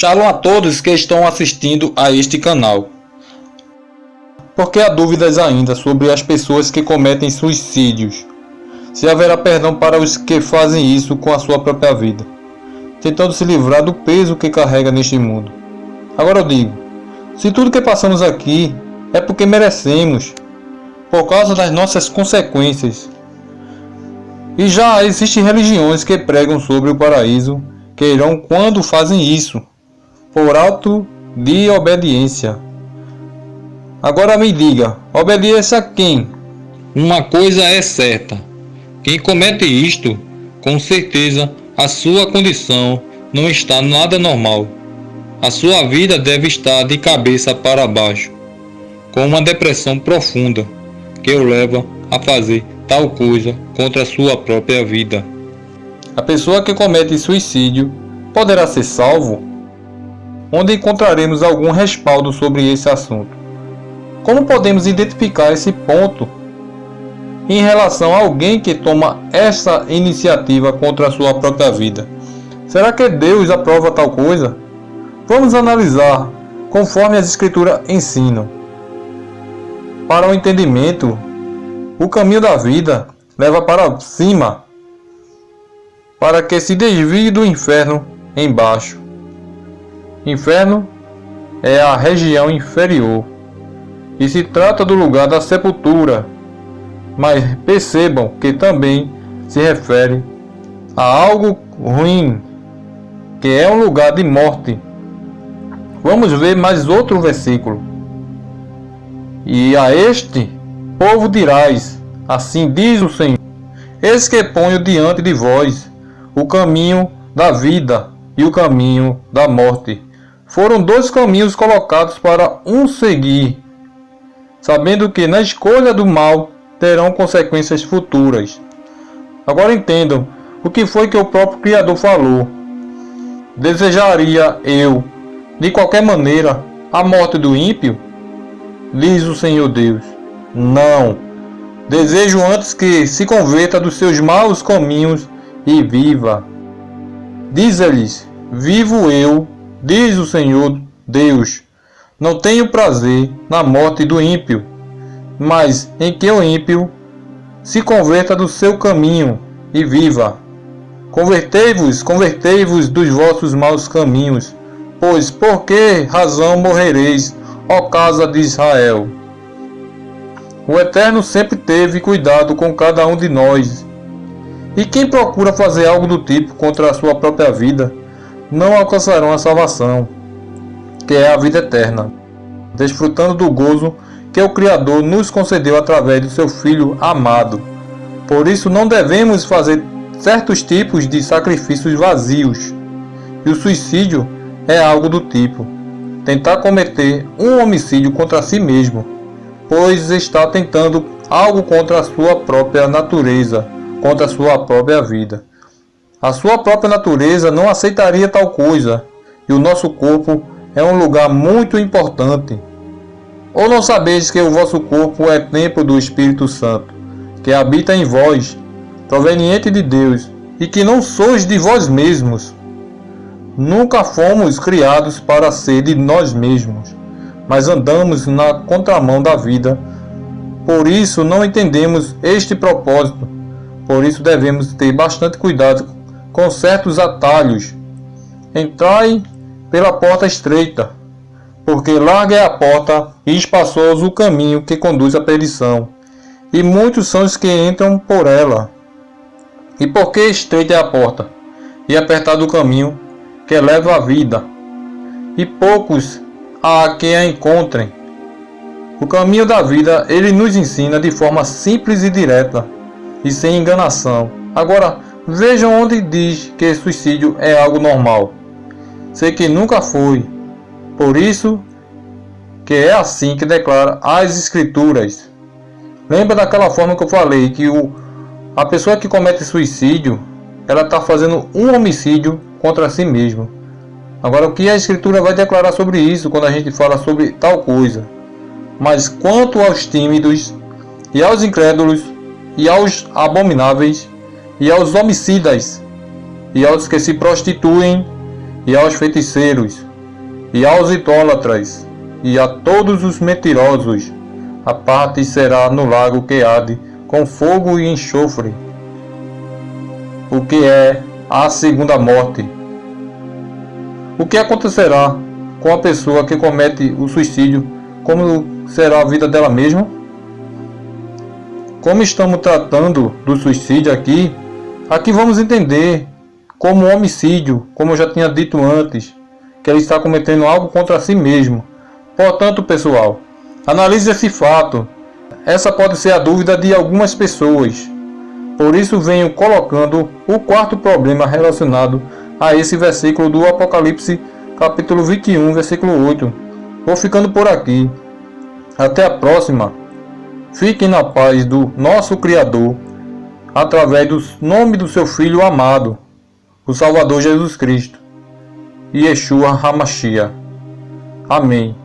Shalom a todos que estão assistindo a este canal. Porque há dúvidas ainda sobre as pessoas que cometem suicídios. Se haverá perdão para os que fazem isso com a sua própria vida, tentando se livrar do peso que carrega neste mundo. Agora eu digo, se tudo que passamos aqui é porque merecemos, por causa das nossas consequências. E já existem religiões que pregam sobre o paraíso que irão quando fazem isso, por alto de obediência. Agora me diga, obedeça a quem? Uma coisa é certa: quem comete isto, com certeza a sua condição não está nada normal. A sua vida deve estar de cabeça para baixo, com uma depressão profunda que o leva a fazer tal coisa contra a sua própria vida. A pessoa que comete suicídio poderá ser salvo? Onde encontraremos algum respaldo sobre esse assunto? Como podemos identificar esse ponto em relação a alguém que toma essa iniciativa contra a sua própria vida? Será que Deus aprova tal coisa? Vamos analisar conforme as Escrituras ensinam. Para o entendimento, o caminho da vida leva para cima, para que se desvie do inferno embaixo. Inferno é a região inferior e se trata do lugar da sepultura, mas percebam que também se refere a algo ruim, que é um lugar de morte. Vamos ver mais outro versículo. E a este povo dirás, assim diz o Senhor, eis que ponho diante de vós o caminho da vida e o caminho da morte. Foram dois caminhos colocados para um seguir, sabendo que na escolha do mal terão consequências futuras. Agora entendam o que foi que o próprio Criador falou. Desejaria eu, de qualquer maneira, a morte do ímpio? Diz o Senhor Deus. Não. Desejo antes que se converta dos seus maus caminhos e viva. Diz-lhes: Vivo eu, diz o Senhor Deus, não tenho prazer na morte do ímpio, mas em que o ímpio se converta do seu caminho e viva. Convertei-vos, convertei-vos dos vossos maus caminhos, pois por que razão morrereis, ó casa de Israel? O Eterno sempre teve cuidado com cada um de nós e quem procura fazer algo do tipo contra a sua própria vida, não alcançarão a salvação, que é a vida eterna, desfrutando do gozo que o Criador nos concedeu através do seu Filho amado. Por isso não devemos fazer certos tipos de sacrifícios vazios. E o suicídio é algo do tipo tentar cometer um homicídio contra si mesmo, pois está tentando algo contra a sua própria natureza contra a sua própria vida. A sua própria natureza não aceitaria tal coisa, e o nosso corpo é um lugar muito importante. Ou não sabeis que o vosso corpo é templo do Espírito Santo, que habita em vós, proveniente de Deus, e que não sois de vós mesmos? Nunca fomos criados para ser de nós mesmos, mas andamos na contramão da vida. Por isso não entendemos este propósito por isso devemos ter bastante cuidado com certos atalhos. Entrai pela porta estreita, porque larga é a porta e espaçoso o caminho que conduz à perdição, e muitos são os que entram por ela. E porque estreita é a porta, e apertado o caminho que leva à vida, e poucos há que a encontrem. O caminho da vida ele nos ensina de forma simples e direta e sem enganação. Agora, vejam onde diz que suicídio é algo normal. Sei que nunca foi. Por isso que é assim que declara as escrituras. Lembra daquela forma que eu falei que o, a pessoa que comete suicídio, ela está fazendo um homicídio contra si mesma. Agora o que a escritura vai declarar sobre isso quando a gente fala sobre tal coisa? Mas quanto aos tímidos e aos incrédulos, e aos abomináveis, e aos homicidas, e aos que se prostituem, e aos feiticeiros, e aos idólatras, e a todos os mentirosos, a parte será no lago que arde com fogo e enxofre, o que é a segunda morte. O que acontecerá com a pessoa que comete o suicídio? Como será a vida dela mesma? Como estamos tratando do suicídio aqui, aqui vamos entender como homicídio, como eu já tinha dito antes, que ele está cometendo algo contra si mesmo. Portanto, pessoal, analise esse fato. Essa pode ser a dúvida de algumas pessoas. Por isso venho colocando o quarto problema relacionado a esse versículo do Apocalipse, capítulo 21, versículo 8. Vou ficando por aqui. Até a próxima. Fiquem na paz do nosso Criador, através do nome do seu Filho amado, o Salvador Jesus Cristo, Yeshua Hamashia. Amém.